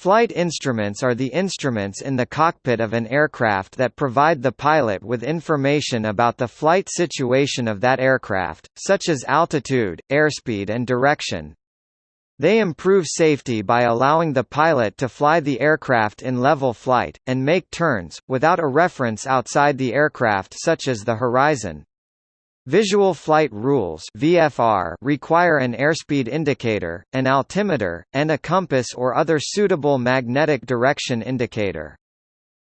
Flight instruments are the instruments in the cockpit of an aircraft that provide the pilot with information about the flight situation of that aircraft, such as altitude, airspeed and direction. They improve safety by allowing the pilot to fly the aircraft in level flight, and make turns, without a reference outside the aircraft such as the horizon. Visual Flight Rules (VFR) require an airspeed indicator, an altimeter, and a compass or other suitable magnetic direction indicator.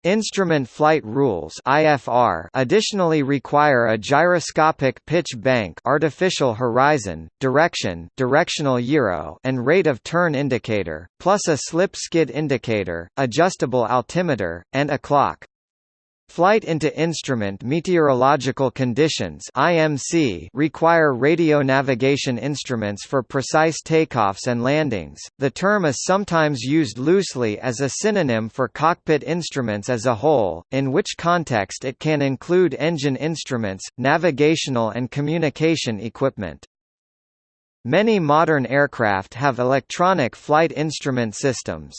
Instrument Flight Rules (IFR) additionally require a gyroscopic pitch bank, artificial horizon, direction, directional gyro, and rate of turn indicator, plus a slip skid indicator, adjustable altimeter, and a clock. Flight into Instrument Meteorological Conditions (IMC) require radio navigation instruments for precise takeoffs and landings. The term is sometimes used loosely as a synonym for cockpit instruments as a whole, in which context it can include engine instruments, navigational and communication equipment. Many modern aircraft have electronic flight instrument systems.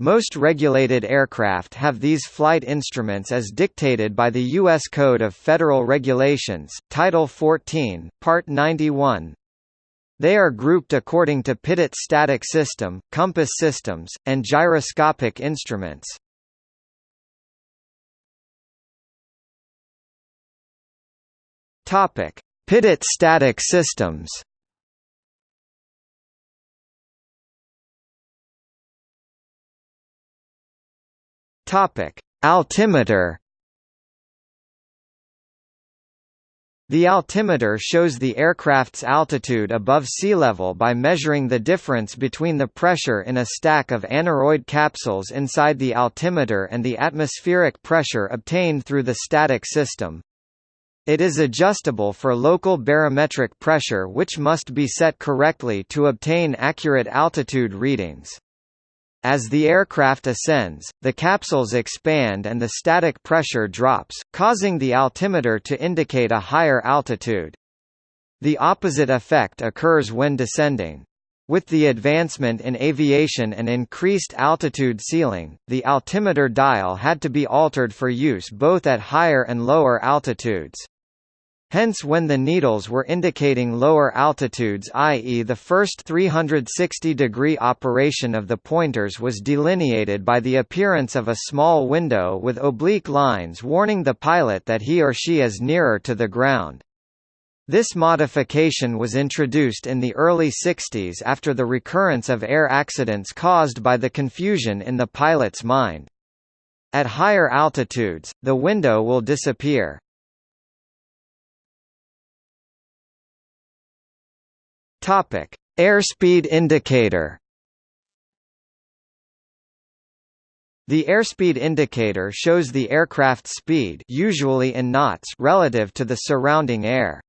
Most regulated aircraft have these flight instruments as dictated by the U.S. Code of Federal Regulations, Title 14, Part 91. They are grouped according to pitot static system, compass systems, and gyroscopic instruments. Pitot static systems. Topic: Altimeter. The altimeter shows the aircraft's altitude above sea level by measuring the difference between the pressure in a stack of aneroid capsules inside the altimeter and the atmospheric pressure obtained through the static system. It is adjustable for local barometric pressure which must be set correctly to obtain accurate altitude readings. As the aircraft ascends, the capsules expand and the static pressure drops, causing the altimeter to indicate a higher altitude. The opposite effect occurs when descending. With the advancement in aviation and increased altitude ceiling, the altimeter dial had to be altered for use both at higher and lower altitudes. Hence when the needles were indicating lower altitudes i.e. the first 360-degree operation of the pointers was delineated by the appearance of a small window with oblique lines warning the pilot that he or she is nearer to the ground. This modification was introduced in the early 60s after the recurrence of air accidents caused by the confusion in the pilot's mind. At higher altitudes, the window will disappear. Topic: Airspeed indicator. The airspeed indicator shows the aircraft's speed usually in knots relative to the surrounding air.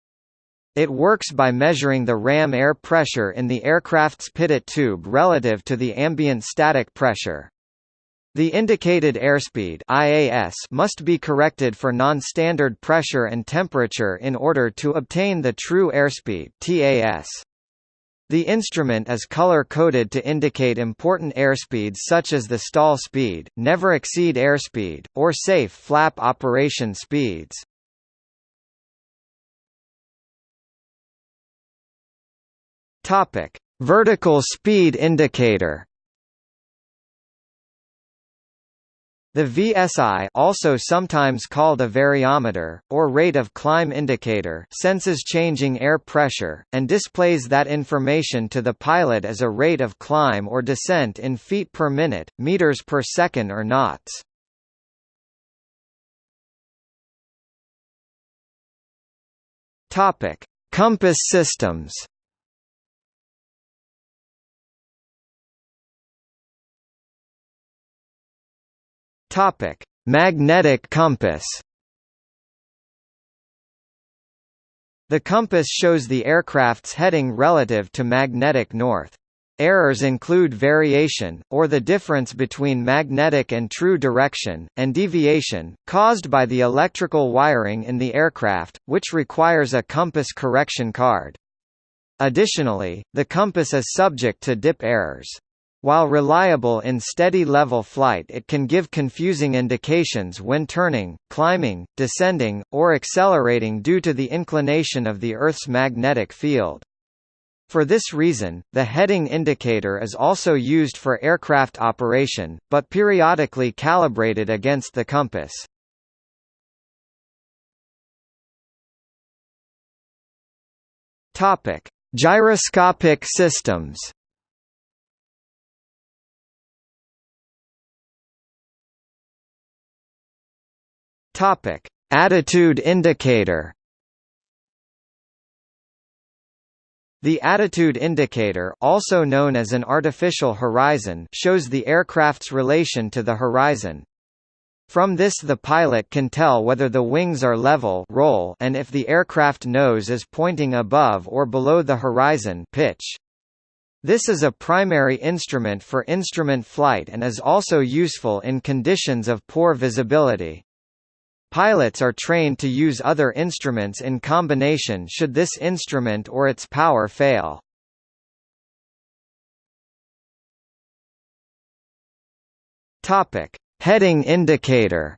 It works by measuring the ram air pressure in the aircraft's pitot tube relative to the ambient static pressure. The indicated airspeed IAS must be corrected for non-standard pressure and temperature in order to obtain the true airspeed TAS. The instrument is color-coded to indicate important airspeeds such as the stall speed, never exceed airspeed, or safe flap operation speeds. Vertical speed indicator. The VSI also sometimes called a variometer, or rate of climb indicator senses changing air pressure, and displays that information to the pilot as a rate of climb or descent in feet per minute, meters per second or knots. Compass systems Topic: Magnetic compass. The compass shows the aircraft's heading relative to magnetic north. Errors include variation, or the difference between magnetic and true direction, and deviation, caused by the electrical wiring in the aircraft, which requires a compass correction card. Additionally, the compass is subject to dip errors. While reliable in steady level flight it can give confusing indications when turning, climbing, descending, or accelerating due to the inclination of the Earth's magnetic field. For this reason, the heading indicator is also used for aircraft operation, but periodically calibrated against the compass. Gyroscopic systems Topic: Attitude indicator. The attitude indicator, also known as an artificial horizon, shows the aircraft's relation to the horizon. From this the pilot can tell whether the wings are level roll and if the aircraft nose is pointing above or below the horizon pitch. This is a primary instrument for instrument flight and is also useful in conditions of poor visibility. Pilots are trained to use other instruments in combination should this instrument or its power fail. Topic: Heading indicator.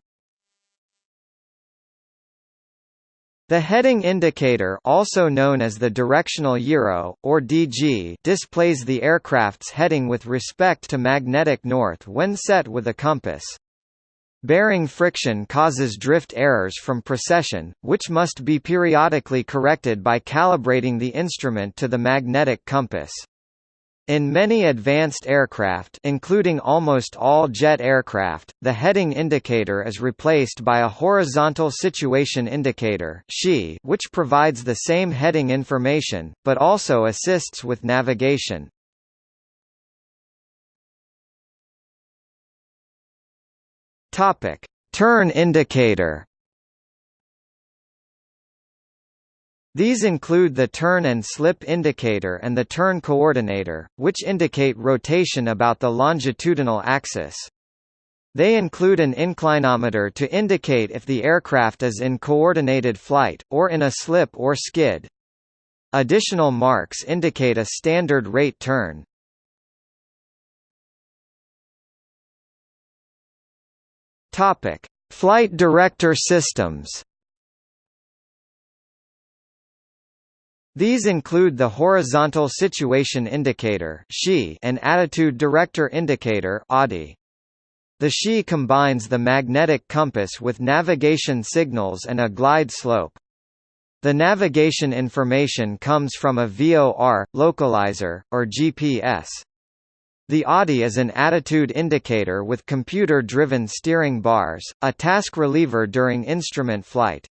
The heading indicator also known as the directional gyro, or DG displays the aircraft's heading with respect to magnetic north when set with a compass. Bearing friction causes drift errors from precession, which must be periodically corrected by calibrating the instrument to the magnetic compass. In many advanced aircraft including almost all jet aircraft, the heading indicator is replaced by a horizontal situation indicator which provides the same heading information, but also assists with navigation. Topic: Turn indicator. These include the turn and slip indicator and the turn coordinator, which indicate rotation about the longitudinal axis. They include an inclinometer to indicate if the aircraft is in coordinated flight, or in a slip or skid. Additional marks indicate a standard rate turn. Topic: Flight Director Systems. These include the Horizontal Situation Indicator and Attitude Director Indicator The SHI combines the magnetic compass with navigation signals and a glide slope. The navigation information comes from a VOR, localizer, or GPS. The ADI is an attitude indicator with computer-driven steering bars, a task reliever during instrument flight.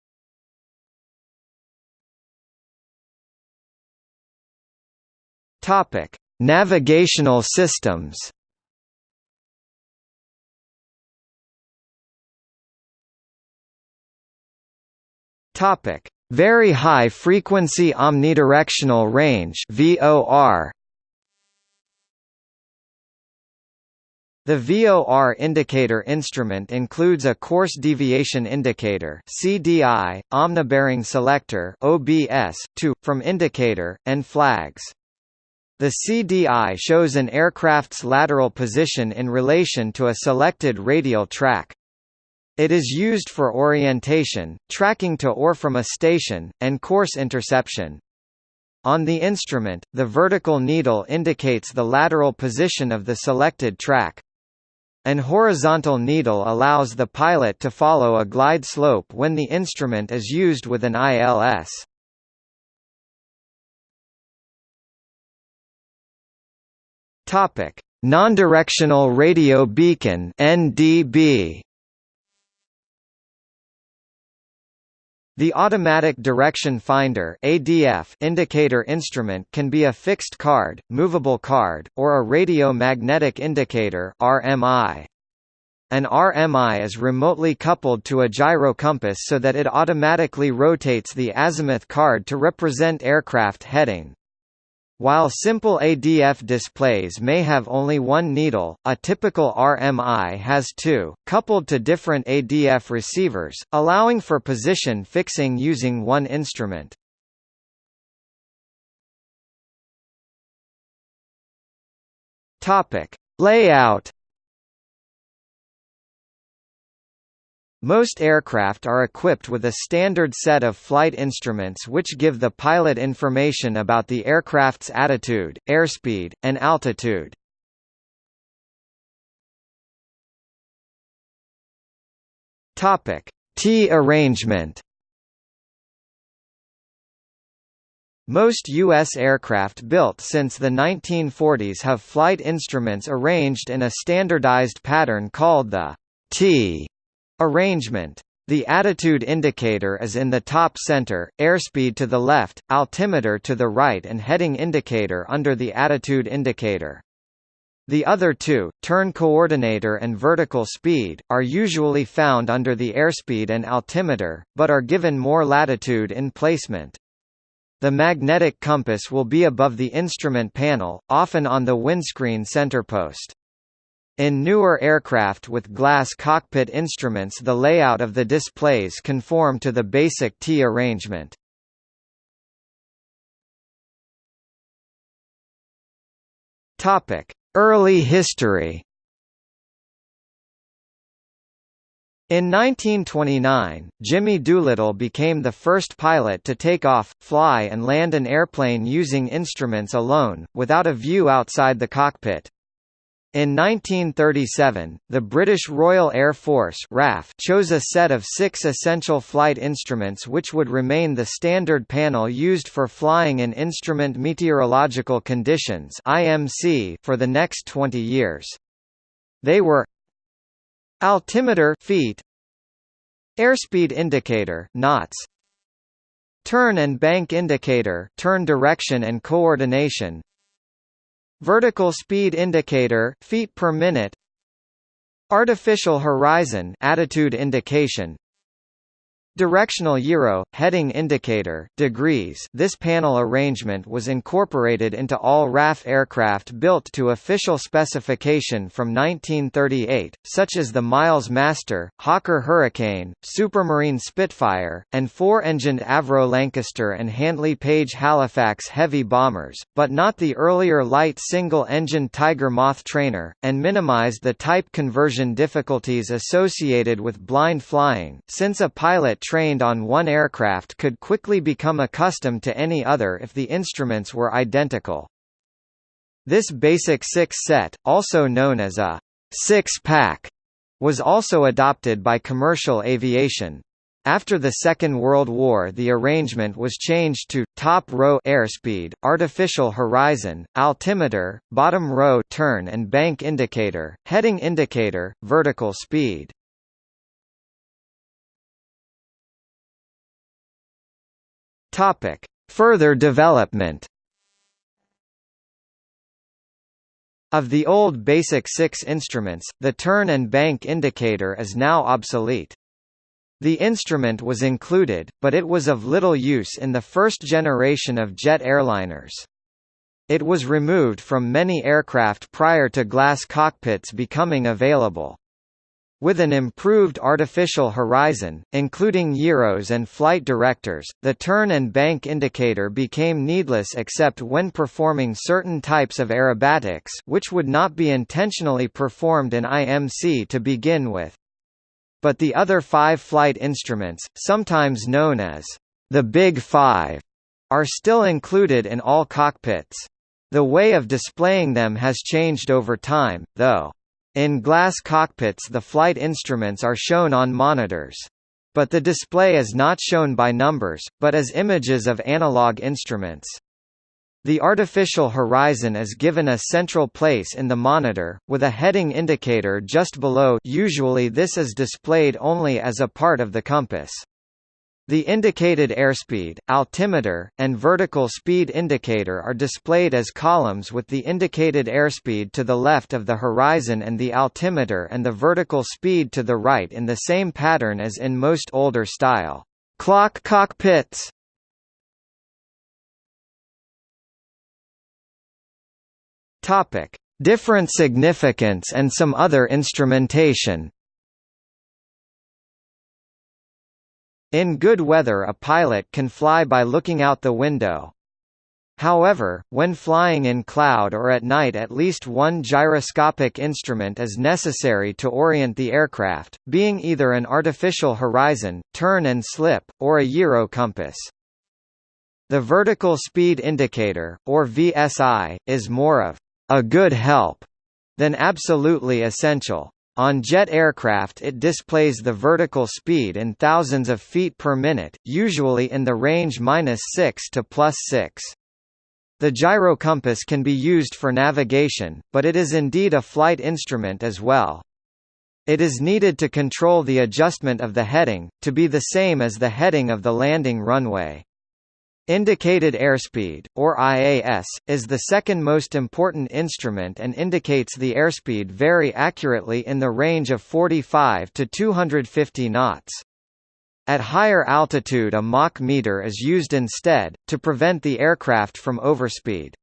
Topic: Navigational systems. Topic: Very high frequency omnidirectional range (VOR). The VOR indicator instrument includes a course deviation indicator CDI, omnibearing selector OBS, to, from indicator, and flags. The CDI shows an aircraft's lateral position in relation to a selected radial track. It is used for orientation, tracking to or from a station, and course interception. On the instrument, the vertical needle indicates the lateral position of the selected track. An horizontal needle allows the pilot to follow a glide slope when the instrument is used with an ILS. Topic: Non-directional radio beacon (NDB). The Automatic Direction Finder (ADF) indicator instrument can be a fixed card, movable card, or a radio magnetic indicator (RMI). An RMI is remotely coupled to a gyro compass so that it automatically rotates the azimuth card to represent aircraft heading. While simple ADF displays may have only one needle, a typical RMI has two, coupled to different ADF receivers, allowing for position fixing using one instrument. Layout Most aircraft are equipped with a standard set of flight instruments which give the pilot information about the aircraft's attitude, airspeed, and altitude. Topic: T arrangement. Most U.S. aircraft built since the 1940s have flight instruments arranged in a standardized pattern called the T Arrangement. The attitude indicator is in the top center, airspeed to the left, altimeter to the right and heading indicator under the attitude indicator. The other two, turn coordinator and vertical speed, are usually found under the airspeed and altimeter, but are given more latitude in placement. The magnetic compass will be above the instrument panel, often on the windscreen centerpost. In newer aircraft with glass cockpit instruments the layout of the displays conform to the basic T arrangement. Early history In 1929, Jimmy Doolittle became the first pilot to take off, fly and land an airplane using instruments alone, without a view outside the cockpit. In 1937, the British Royal Air Force RAF chose a set of six essential flight instruments which would remain the standard panel used for flying in Instrument Meteorological Conditions for the next 20 years. They were Altimeter feet, Airspeed indicator knots, Turn and bank indicator turn direction and coordination Vertical speed indicator feet per minute Artificial horizon attitude indication Directional gyro, heading indicator degrees. This panel arrangement was incorporated into all RAF aircraft built to official specification from 1938, such as the Miles Master, Hawker Hurricane, Supermarine Spitfire, and four-engined Avro Lancaster and Handley Page Halifax heavy bombers, but not the earlier light single-engine Tiger Moth trainer, and minimized the type conversion difficulties associated with blind flying, since a pilot trained on one aircraft could quickly become accustomed to any other if the instruments were identical. This basic six set, also known as a six-pack, was also adopted by commercial aviation. After the Second World War the arrangement was changed to, top row airspeed, artificial horizon, altimeter, bottom row turn and bank indicator, heading indicator, vertical speed. Topic: Further development. Of the old basic six instruments, the turn and bank indicator is now obsolete. The instrument was included, but it was of little use in the first generation of jet airliners. It was removed from many aircraft prior to glass cockpits becoming available. With an improved artificial horizon, including gyros and flight directors, the turn and bank indicator became needless except when performing certain types of aerobatics which would not be intentionally performed in IMC to begin with. But the other five flight instruments, sometimes known as the Big Five, are still included in all cockpits. The way of displaying them has changed over time, though. In glass cockpits the flight instruments are shown on monitors. But the display is not shown by numbers, but as images of analog instruments. The artificial horizon is given a central place in the monitor, with a heading indicator just below usually this is displayed only as a part of the compass. The indicated airspeed, altimeter, and vertical speed indicator are displayed as columns with the indicated airspeed to the left of the horizon and the altimeter and the vertical speed to the right in the same pattern as in most older style clock cockpits. Topic: Different significance and some other instrumentation. In good weather a pilot can fly by looking out the window. However, when flying in cloud or at night at least one gyroscopic instrument is necessary to orient the aircraft, being either an artificial horizon, turn and slip, or a gyro compass. The vertical speed indicator, or VSI, is more of a good help than absolutely essential. On jet aircraft it displays the vertical speed in thousands of feet per minute, usually in the range minus 6 to plus 6. The gyrocompass can be used for navigation, but it is indeed a flight instrument as well. It is needed to control the adjustment of the heading, to be the same as the heading of the landing runway. Indicated airspeed, or IAS, is the second most important instrument and indicates the airspeed very accurately in the range of 45 to 250 knots. At higher altitude a Mach meter is used instead, to prevent the aircraft from overspeed.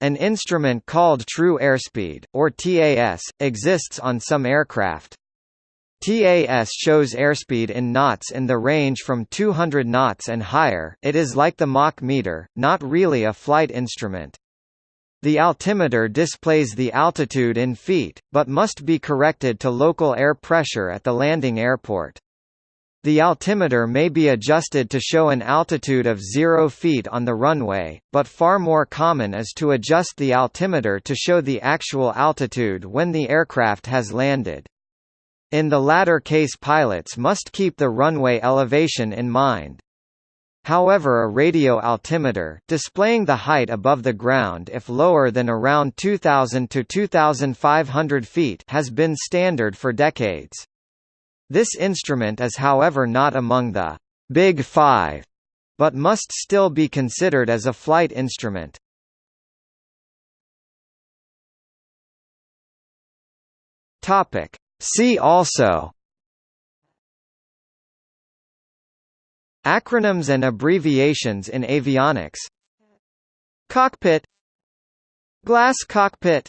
An instrument called true airspeed, or TAS, exists on some aircraft. TAS shows airspeed in knots in the range from 200 knots and higher it is like the Mach meter, not really a flight instrument. The altimeter displays the altitude in feet, but must be corrected to local air pressure at the landing airport. The altimeter may be adjusted to show an altitude of 0 feet on the runway, but far more common is to adjust the altimeter to show the actual altitude when the aircraft has landed. In the latter case pilots must keep the runway elevation in mind. However a radio altimeter displaying the height above the ground if lower than around 2000 to 2500 feet has been standard for decades. This instrument is however not among the «Big Five, but must still be considered as a flight instrument. See also Acronyms and abbreviations in avionics. Cockpit. Glass cockpit